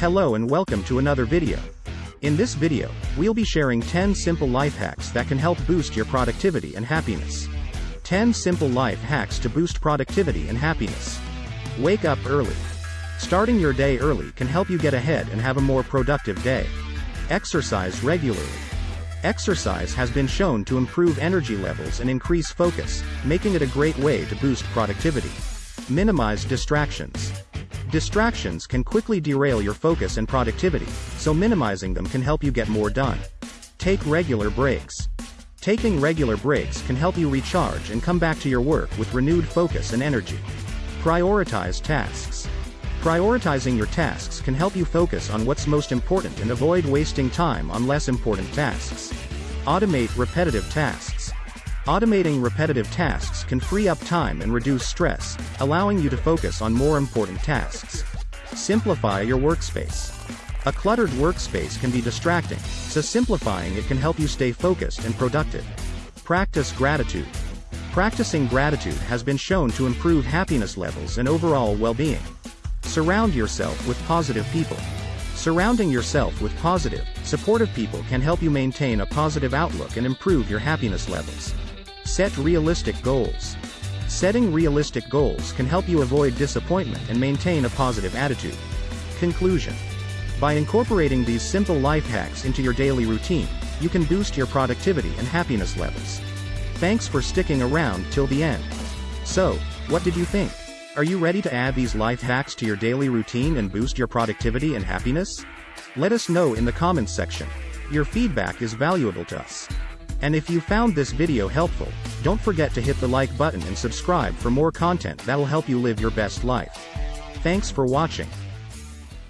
Hello and welcome to another video. In this video, we'll be sharing 10 simple life hacks that can help boost your productivity and happiness. 10 simple life hacks to boost productivity and happiness. Wake up early. Starting your day early can help you get ahead and have a more productive day. Exercise regularly. Exercise has been shown to improve energy levels and increase focus, making it a great way to boost productivity. Minimize distractions. Distractions can quickly derail your focus and productivity, so minimizing them can help you get more done. Take regular breaks. Taking regular breaks can help you recharge and come back to your work with renewed focus and energy. Prioritize tasks. Prioritizing your tasks can help you focus on what's most important and avoid wasting time on less important tasks. Automate repetitive tasks. Automating repetitive tasks can free up time and reduce stress, allowing you to focus on more important tasks. Simplify your workspace. A cluttered workspace can be distracting, so simplifying it can help you stay focused and productive. Practice gratitude. Practicing gratitude has been shown to improve happiness levels and overall well-being. Surround yourself with positive people. Surrounding yourself with positive, supportive people can help you maintain a positive outlook and improve your happiness levels. Set realistic goals. Setting realistic goals can help you avoid disappointment and maintain a positive attitude. Conclusion. By incorporating these simple life hacks into your daily routine, you can boost your productivity and happiness levels. Thanks for sticking around till the end. So, what did you think? Are you ready to add these life hacks to your daily routine and boost your productivity and happiness? Let us know in the comments section. Your feedback is valuable to us. And if you found this video helpful, don't forget to hit the like button and subscribe for more content that'll help you live your best life. Thanks for watching.